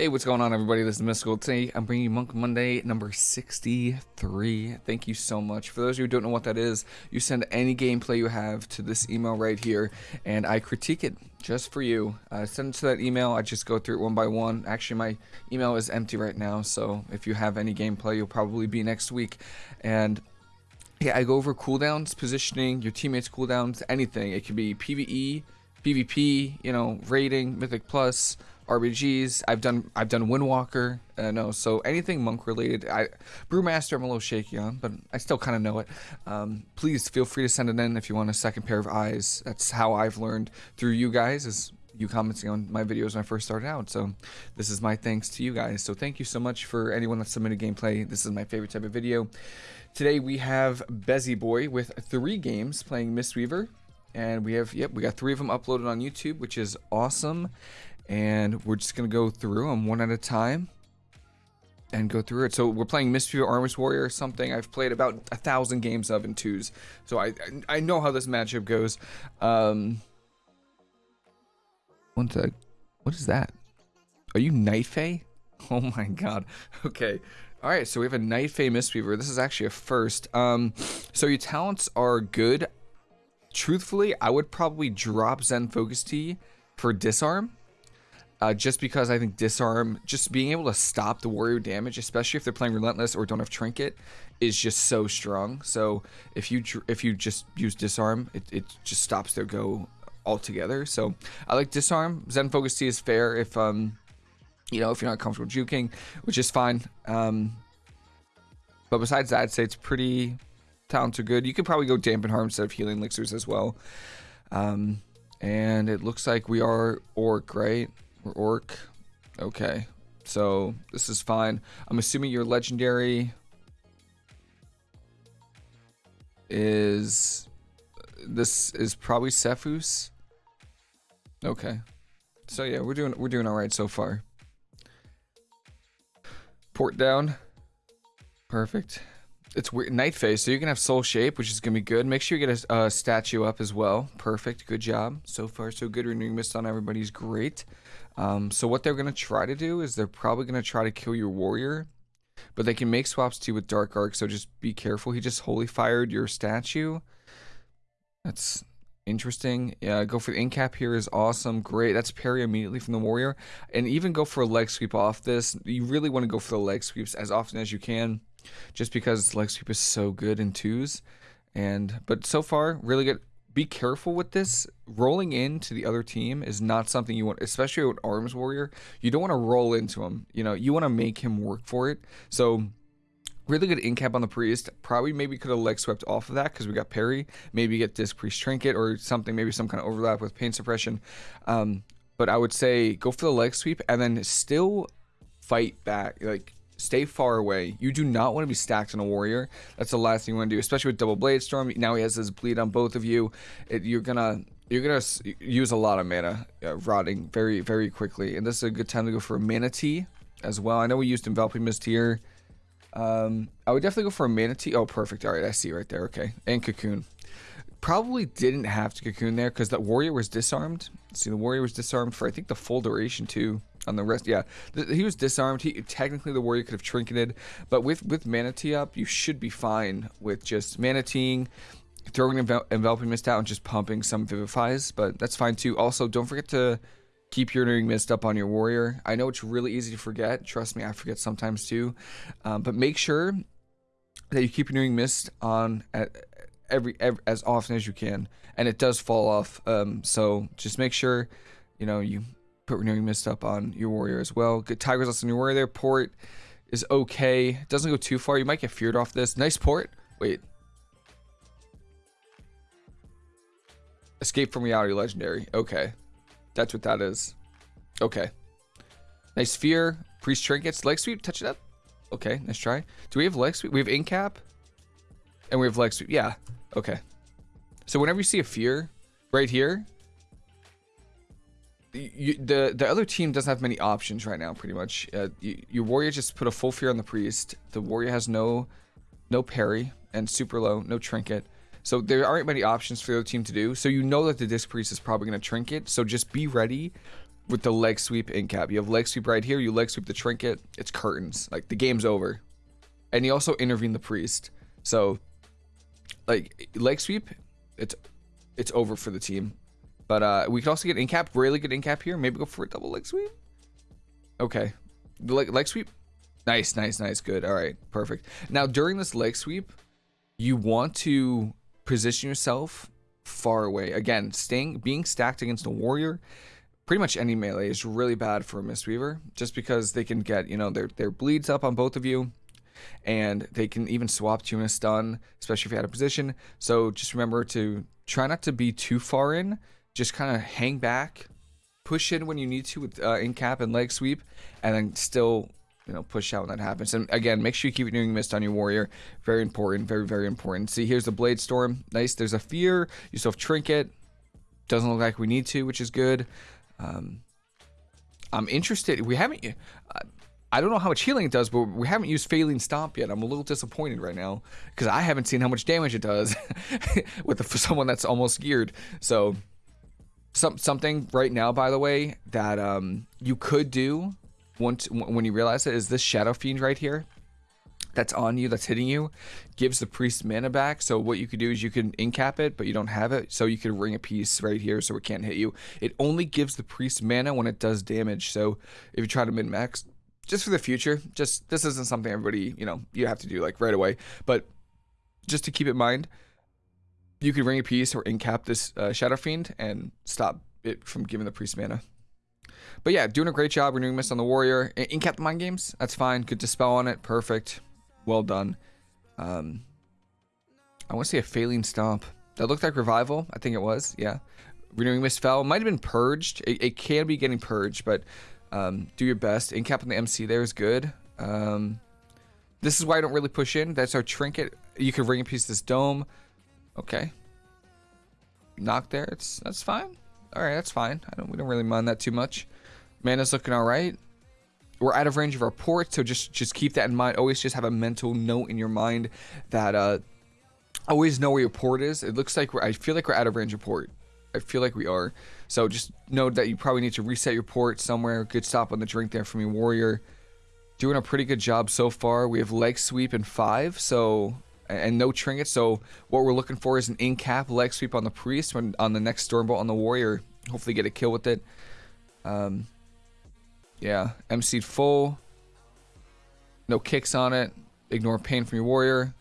Hey, what's going on, everybody? This is Mystical. Today, I'm bringing you Monk Monday number 63. Thank you so much. For those of you who don't know what that is, you send any gameplay you have to this email right here, and I critique it just for you. Uh, send it to that email. I just go through it one by one. Actually, my email is empty right now, so if you have any gameplay, you'll probably be next week. And yeah, I go over cooldowns, positioning, your teammates' cooldowns, anything. It could be PvE, PvP, you know, rating, Mythic Plus, RBGs. I've done I've done Windwalker. Uh, no, so anything monk related. I Brewmaster I'm a little shaky on, but I still kind of know it. Um, please feel free to send it in if you want a second pair of eyes. That's how I've learned through you guys is you commenting on my videos when I first started out. So this is my thanks to you guys. So thank you so much for anyone that submitted gameplay. This is my favorite type of video. Today we have Bezzy Boy with three games playing Mistweaver. And we have, yep, we got three of them uploaded on YouTube, which is awesome and we're just gonna go through them one at a time and go through it. So we're playing Mistweaver Armist Warrior or something I've played about a thousand games of in twos. So I I know how this matchup goes. Um one sec. What is that? Are you Night Fae? Oh my god. Okay. Alright, so we have a Night Fae Mistweaver. This is actually a first. Um so your talents are good. Truthfully, I would probably drop Zen Focus Tea for disarm uh, just because I think disarm, just being able to stop the warrior damage, especially if they're playing relentless or don't have trinket, is just so strong. So if you if you just use disarm, it, it just stops their go altogether. So I like disarm. Zen focus Tea is fair if um you know if you're not comfortable juking, which is fine. Um, but besides that, I'd say it's pretty talents are good. You could probably go dampen harm instead of healing elixirs as well. Um, and it looks like we are orc, right? We're orc. Okay. So this is fine. I'm assuming your legendary is this is probably Sephuz. Okay. So yeah, we're doing we're doing all right so far. Port down. Perfect. It's weird. Night Fae, so you can have soul shape, which is gonna be good. Make sure you get a, a statue up as well. Perfect. Good job. So far, so good. Renewing mist on everybody's great. Um, so what they're gonna try to do is they're probably gonna try to kill your warrior, but they can make swaps too with dark arc. So just be careful. He just holy fired your statue. That's interesting. Yeah, go for the incap here is awesome. Great. That's parry immediately from the warrior. And even go for a leg sweep off this. You really want to go for the leg sweeps as often as you can just because leg sweep is so good in twos. And but so far, really good. Be careful with this. Rolling into the other team is not something you want, especially with Arms Warrior. You don't want to roll into him. You know, you want to make him work for it. So really good incap on the priest. Probably maybe could have leg swept off of that because we got parry. Maybe get disc priest trinket or something. Maybe some kind of overlap with pain suppression. Um, but I would say go for the leg sweep and then still fight back. Like Stay far away. You do not want to be stacked on a warrior. That's the last thing you want to do, especially with double blade storm. Now he has his bleed on both of you. It, you're gonna you're gonna use a lot of mana uh, rotting very very quickly, and this is a good time to go for a Mana Tea as well. I know we used enveloping mist here. Um, I would definitely go for a Mana Tea. Oh, perfect. All right, I see right there. Okay, and cocoon. Probably didn't have to cocoon there because that warrior was disarmed. See, the warrior was disarmed for I think the full duration too on the rest. Yeah, he was disarmed. He technically the warrior could have trinketed, but with with Mana Tea up, you should be fine with just Mana Teaing, throwing envel enveloping mist out, and just pumping some vivifies. But that's fine too. Also, don't forget to keep your renewing mist up on your warrior. I know it's really easy to forget. Trust me, I forget sometimes too. Um, but make sure that you keep renewing mist on at every, every as often as you can, and it does fall off. Um, so just make sure you know you put renewing mist up on your warrior as well. Good Tiger's Lust on your warrior there. Port is okay. Doesn't go too far. You might get feared off this. Nice port. Wait. Escape from reality legendary. Okay. That's what that is. Okay. Nice fear. Priest trinkets. Leg sweep. Touch it up. Okay. Nice try. Do we have leg sweep? We have incap. And we have leg sweep. Yeah. Okay. So whenever you see a fear right here, you, the the other team doesn't have many options right now. Pretty much, uh, you, your warrior just put a full fear on the priest. The warrior has no no parry and super low, no trinket. So there aren't many options for the other team to do. So you know that the disc priest is probably going to trinket. So just be ready with the leg sweep in cap. You have leg sweep right here. You leg sweep the trinket. It's curtains. Like the game's over. And you also intervene the priest. So, like leg sweep, it's it's over for the team. But uh, we could also get in cap. Really good in cap here. Maybe go for a double leg sweep. Okay, leg leg sweep. Nice, nice, nice. Good. All right, perfect. Now during this leg sweep, you want to position yourself far away. Again, staying being stacked against a warrior pretty much any melee is really bad for a Mistweaver just because they can get, you know, their, their bleeds up on both of you and they can even swap to a stun, especially if you're out of position. So just remember to try not to be too far in, just kind of hang back, push in when you need to with uh, in cap and leg sweep, and then still you know push out when that happens. And again, make sure you keep doing mist on your warrior. Very important, very very important. See, here's the blade storm. Nice. There's a fear. You still have trinket. Doesn't look like we need to, which is good. Um, I'm interested. We haven't. Uh, I don't know how much healing it does, but we haven't used Faeline Stomp yet. I'm a little disappointed right now because I haven't seen how much damage it does with the, someone that's almost geared. So, some something right now, by the way, that um, you could do once when you realize it is this Shadow Fiend right here that's on you, that's hitting you, gives the priest mana back. So what you could do is you can incap it, but you don't have it. So you could ring of peace right here so it can't hit you. It only gives the priest mana when it does damage. So if you try to min-max, just for the future, just this isn't something everybody, you know, you have to do like right away. But just to keep in mind, you could ring of peace or incap this uh, Shadow Fiend and stop it from giving the priest mana. But yeah, doing a great job renewing Mist on the Warrior. Incap the Mind Games, that's fine. Good Dispel on it, perfect well done. Um, I want to say a Faeline Stomp. That looked like revival. I think it was. Yeah. Renewing Mist fell. Might have been purged. It, it can be getting purged, but um, do your best. Incap on the MC there is good. Um, this is why I don't really push in. That's our trinket. You could ring of peace of this dome. Okay. Knock there. It's that's fine. All right, that's fine. I don't. We don't really mind that too much. Mana's looking all right we're out of range of our port, so just just keep that in mind. Always just have a mental note in your mind that uh, always know where your port is. It looks like we're, I feel like we're out of range of port. I feel like we are. So just know that you probably need to reset your port somewhere. Good stop on the drink there from your warrior. Doing a pretty good job so far. We have leg sweep in five, so and no trinket. So what we're looking for is an in cap leg sweep on the priest when on the next stormbolt on the warrior. Hopefully get a kill with it. Um, yeah, MC'd full. No kicks on it. Ignore pain from your warrior.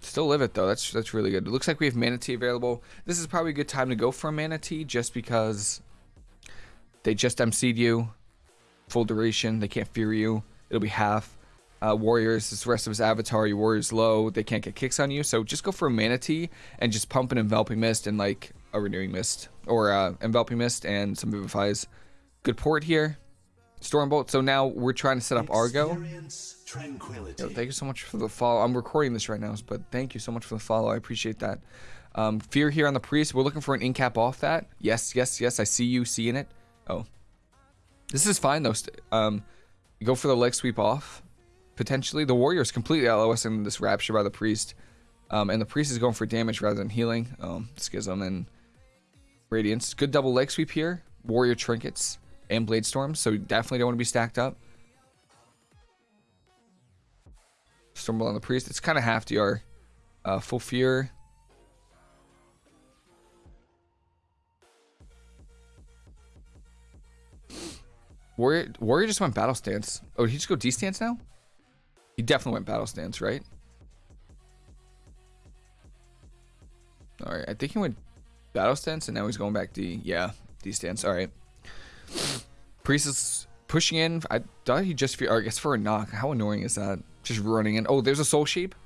Still live it though. That's that's really good. It looks like we have Mana Tea available. This is probably a good time to go for a Mana Tea just because they just MC'd you. Full duration. They can't fear you. It'll be half. Uh, warriors, this rest of his avatar, your warrior's low. They can't get kicks on you. So just go for a Mana Tea and just pump an Enveloping Mist and like a Renewing Mist or uh, Enveloping Mist and some Vivifies. Good port here. Stormbolt. So now we're trying to set up Argo. Yo, thank you so much for the follow. I'm recording this right now, but thank you so much for the follow. I appreciate that. Um, fear here on the priest. We're looking for an incap off that. Yes, yes, yes. I see you seeing it. Oh, this is fine though. Um, go for the leg sweep off. Potentially, the warrior is completely LOS in this rapture by the priest, um, and the priest is going for damage rather than healing. Um, schism and Radiance. Good double leg sweep here. Warrior Trinkets and Blade Storms, so definitely don't want to be stacked up. Stormbolt on the Priest. It's kind of half DR. Uh, full Fear. Warrior, Warrior just went Battle Stance. Oh, did he just go D-Stance now? He definitely went Battle Stance, right? Alright, I think he went Battle stance, and now he's going back D. Yeah, D stance. All right. Priest is pushing in. I thought he just, I guess for a knock. How annoying is that? Just running in. Oh, there's a soul shape.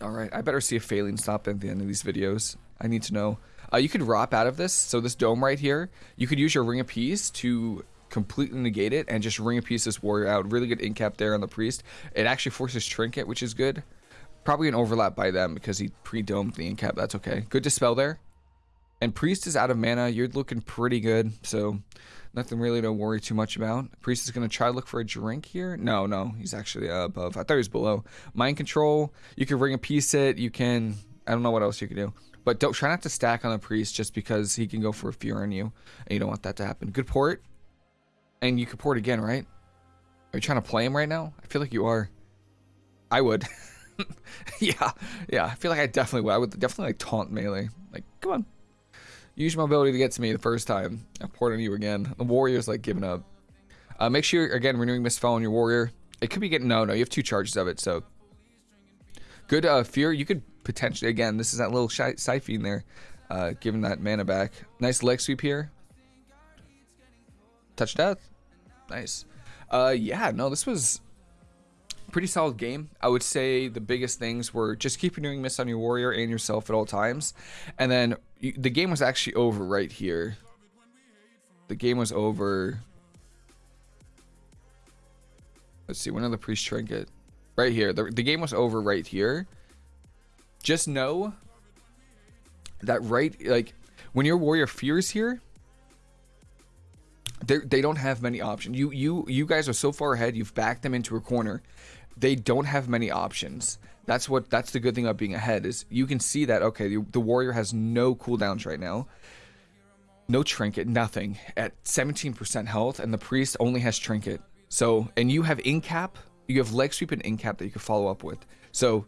All right, I better see a Faeline Stomp at the end of these videos. I need to know. Uh, you could rop out of this. So this dome right here, you could use your ring of peace to completely negate it and just ring of peace this warrior out. Really good incap there on the priest. It actually forces trinket, which is good. Probably an overlap by them because he pre-domed the incap. That's okay. Good dispel there. And Priest is out of mana. You're looking pretty good, so nothing really to worry too much about. Priest is going to try to look for a drink here. No, no, he's actually uh, above. I thought he was below. Mind Control, you can ring of peace it. You can, I don't know what else you can do. But don't try not to stack on the priest just because he can go for a fear on you, and you don't want that to happen. Good port, and you could port again, right? Are you trying to play him right now? I feel like you are. I would. yeah, yeah. I feel like I definitely would. I would definitely like taunt melee. Like, come on. Use your mobility to get to me the first time. I port on you again. The warrior's like giving up. Uh, make sure, again, renewing misspell on your warrior. It could be getting, no, no, you have two charges of it, so. Good uh, fear. You could potentially, again, this is that little Siphi in there, uh, giving that mana back. Nice leg sweep here. Touch death. Nice. Uh, yeah, no, this was pretty solid game. I would say the biggest things were just keep renewing mist on your warrior and yourself at all times. And then you, the game was actually over right here. The game was over. Let's see, when did the priest trinket? Right here. The, the game was over right here. Just know that right, like, when your warrior fears here, they don't have many options. You you you guys are so far ahead. You've backed them into a corner. They don't have many options. That's what that's the good thing about being ahead is you can see that okay the, the warrior has no cooldowns right now. No trinket, nothing at 17% health, and the priest only has trinket. So and you have incap, you have leg sweep and incap that you can follow up with. So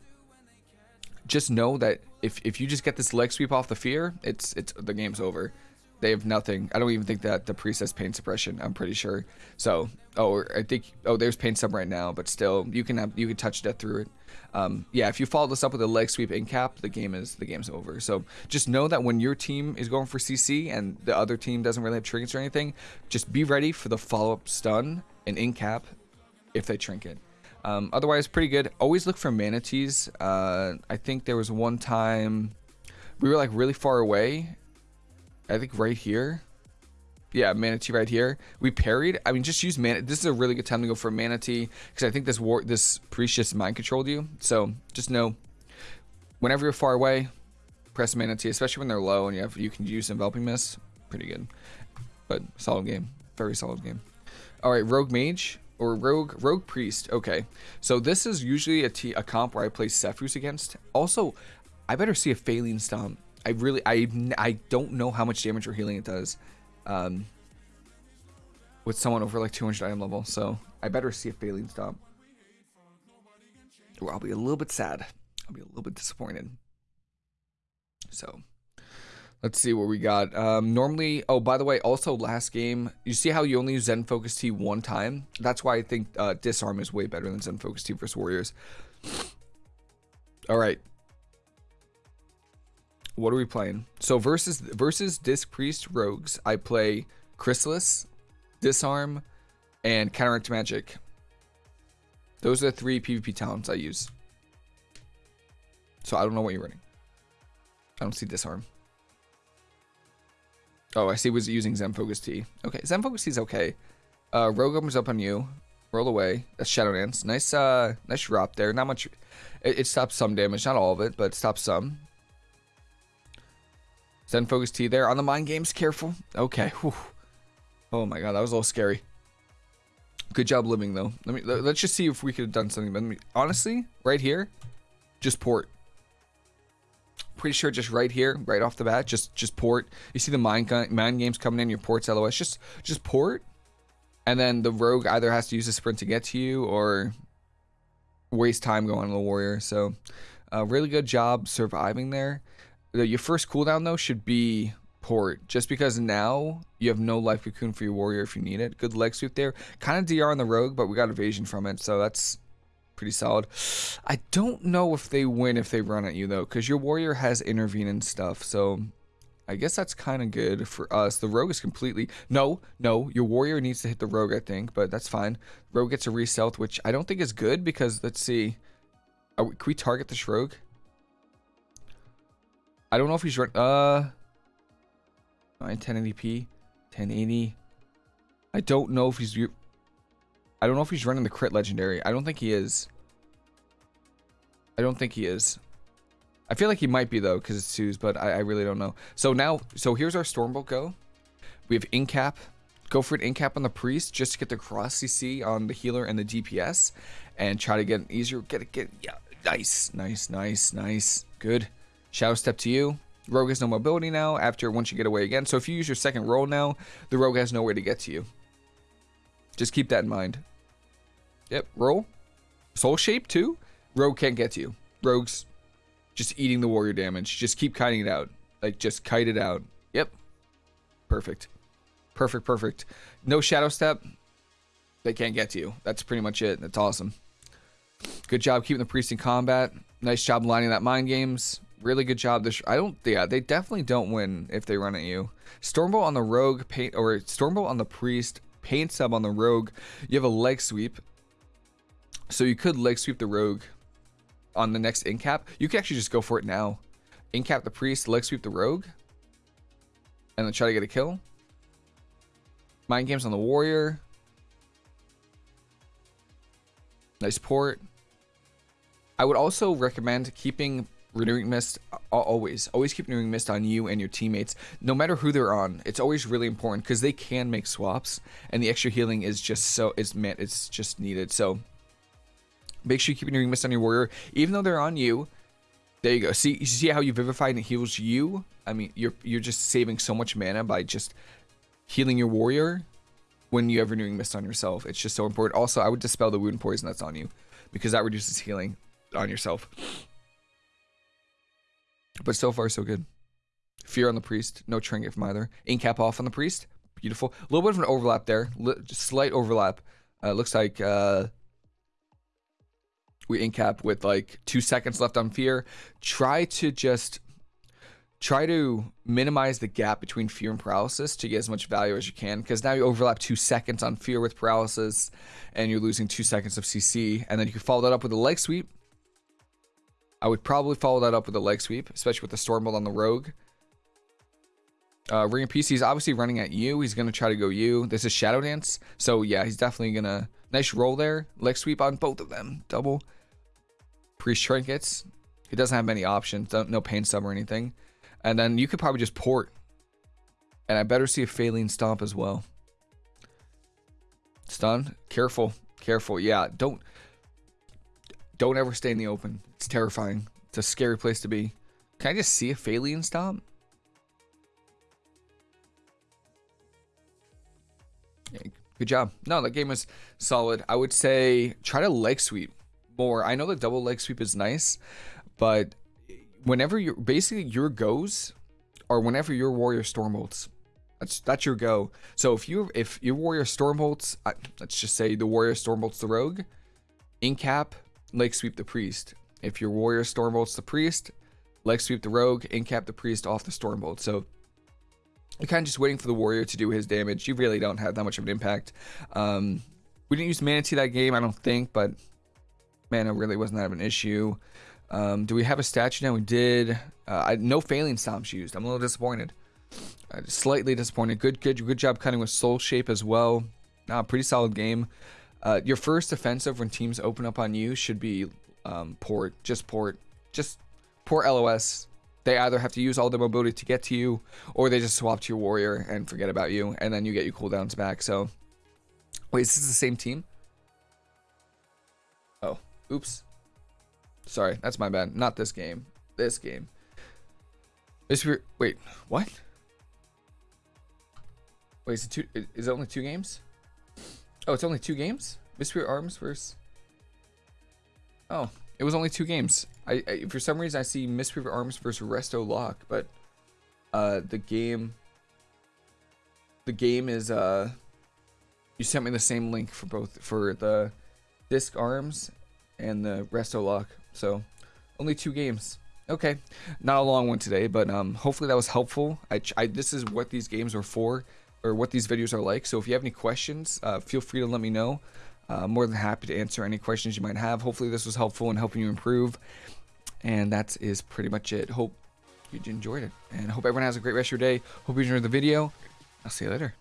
just know that if if you just get this leg sweep off the fear, it's it's the game's over. They have nothing. I don't even think that the priest has pain suppression. I'm pretty sure. So, oh, I think oh, there's pain sub right now, but still, you can have you can touch death through it. Um, yeah, if you follow this up with a leg sweep in cap, the game is the game's over. So just know that when your team is going for CC and the other team doesn't really have trinkets or anything, just be ready for the follow up stun and in cap if they trinket. Um, otherwise, pretty good. Always look for Mana Teas. Uh, I think there was one time we were like really far away I think right here. Yeah, Mana Tea right here. We parried. I mean, just use Mana Tea. This is a really good time to go for Mana Tea because I think this war, this priest just mind controlled you. So just know, whenever you're far away, press Mana Tea, especially when they're low and you have you can use enveloping mist. Pretty good, but solid game. Very solid game. All right, Rogue Mage or Rogue Rogue Priest. Okay, so this is usually a, t a comp where I play Sephuz against. Also, I better see a Faeline Stomp I really, I, I don't know how much damage or healing it does um, with someone over like 200 item level. So I better see if Faeline Stomp. Or I'll be a little bit sad. I'll be a little bit disappointed. So let's see what we got. Um, normally, oh, by the way, also last game, you see how you only use Zen Focus Tea one time? That's why I think uh, Disarm is way better than Zen Focus Tea versus Warriors. All right, what are we playing? So versus versus Disc Priest Rogues, I play Chrysalis, Disarm, and Counteract Magic. Those are the three PvP talents I use. So I don't know what you're running. I don't see Disarm. Oh, I see was using Zen Focus Tea. Okay, Zen Focus Tea is okay. Uh, Rogue comes up on you. Roll away. That's Shadow Dance. Nice, uh, nice drop there. Not much. It, it stops some damage, not all of it, but it stops some. Zen Focus Tea there on the mind games. Careful. Okay. Whew. Oh my god, that was a little scary. Good job living though. Let me let's just see if we could have done something. But me, honestly, right here, just port. Pretty sure just right here, right off the bat, just just port. You see the mind mind games coming in, your ports LOS. Just just port, and then the rogue either has to use a sprint to get to you or waste time going on the warrior. So, uh, really good job surviving there your first cooldown though should be port. Just because now you have no life cocoon for your warrior if you need it. Good leg sweep there. Kind of dr on the rogue but we got evasion from it so that's pretty solid. I don't know if they win if they run at you though because your warrior has intervene and stuff so i guess that's kind of good for us. The rogue is completely no no your warrior needs to hit the rogue i think but that's fine. Rogue gets a reset which i don't think is good because let's see we, can we target this rogue I don't know if he's run. Uh, 1080p, 1080. I don't know if he's. I don't know if he's running the crit legendary. I don't think he is. I don't think he is. I feel like he might be though, because it's twos, but I, I, really don't know. So now, so here's our Stormbolt go. We have Incap. Go for an Incap on the Priest just to get the cross CC on the healer and the DPS, and try to get an easier. Get it, get yeah, nice, nice, nice, nice, good. Shadow Step to you. Rogue has no mobility now after once you get away again. So if you use your second roll now, the rogue has nowhere to get to you. Just keep that in mind. Yep, roll. Soul shape too. Rogue can't get to you. Rogue's just eating the warrior damage. Just keep kiting it out. Like just kite it out. Yep. Perfect. Perfect, perfect. No shadow step. They can't get to you. That's pretty much it. That's awesome. Good job keeping the priest in combat. Nice job lining that mind games. Really good job. This I don't. Yeah, they definitely don't win if they run at you. Stormbolt on the rogue, paint or Stormbolt on the priest, pain sub on the rogue. You have a leg sweep, so you could leg sweep the rogue on the next incap. You could actually just go for it now. Incap the priest, leg sweep the rogue, and then try to get a kill. Mind games on the warrior. Nice port. I would also recommend keeping renewing mist uh, always always keep renewing mist on you and your teammates. No matter who they're on it's always really important because they can make swaps and the extra healing is just so it's meant it's just needed. So make sure you keep renewing mist on your warrior. Even though they're on you there you go. See you see how you vivify and it heals you? I mean you're you're just saving so much mana by just healing your warrior when you have renewing mist on yourself. It's just so important. Also i would dispel the wound poison that's on you because that reduces healing on yourself. But so far, so good. Fear on the priest. No trinket from either. Incap off on the priest. Beautiful. A little bit of an overlap there. slight overlap. Uh, looks like uh, we incap with like two seconds left on fear. Try to just try to minimize the gap between fear and paralysis to get as much value as you can because now you overlap two seconds on fear with paralysis and you're losing two seconds of CC and then you can follow that up with a leg sweep I would probably follow that up with a leg sweep, especially with the Stormbolt on the Rogue. Uh, Ring of Peace, he's obviously running at you. He's going to try to go you. This is Shadow Dance. So, yeah, he's definitely going to... Nice roll there. Leg sweep on both of them. Double. Priest Trinkets. He doesn't have many options. No Pain Sub or anything. And then you could probably just port. And I better see a Faeline Stomp as well. Stun. Careful. Careful. Yeah, don't... Don't ever stay in the open. It's terrifying. It's a scary place to be. Can I just see a Faeline stomp? Good job. No, that game was solid. I would say try to leg sweep more. I know the double leg sweep is nice, but whenever you're basically your goes or whenever your warrior stormbolts, that's that's your go. So if you if your warrior storm stormbolts, let's just say the warrior storm stormbolts the rogue, in cap leg sweep the priest. If your warrior stormbolts the priest, leg sweep the rogue, incap the priest off the stormbolt. So you're kind of just waiting for the warrior to do his damage. You really don't have that much of an impact. Um, we didn't use Mana Tea that game, I don't think, but mana really wasn't that of an issue. Um, do we have a statue now? We did. Uh, I, no failing Stomps used. I'm a little disappointed. Uh, slightly disappointed. Good, good, good job cutting with Soul Shape as well. Uh, pretty solid game. Uh, your first offensive when teams open up on you should be um, port, just port, just port LOS. They either have to use all their mobility to get to you, or they just swap to your warrior and forget about you, and then you get your cooldowns back. So, wait, is this the same team? Oh, oops. Sorry, that's my bad. Not this game. This game. This wait, what? Wait, is it two? Is it only two games? Oh, it's only two games? Mystery Arms versus... Oh, it was only two games. I, I For some reason, I see Mystery Arms versus Resto Lock, but uh, the game... The game is... uh, You sent me the same link for both, for the Disc Arms and the Resto Lock. So, only two games. Okay, not a long one today, but um, hopefully that was helpful. I, I, this is what these games are for or what these videos are like. So if you have any questions, uh, feel free to let me know. Uh, more than happy to answer any questions you might have. Hopefully this was helpful in helping you improve. And that is pretty much it. Hope you enjoyed it. And hope everyone has a great rest of your day. Hope you enjoyed the video. I'll see you later.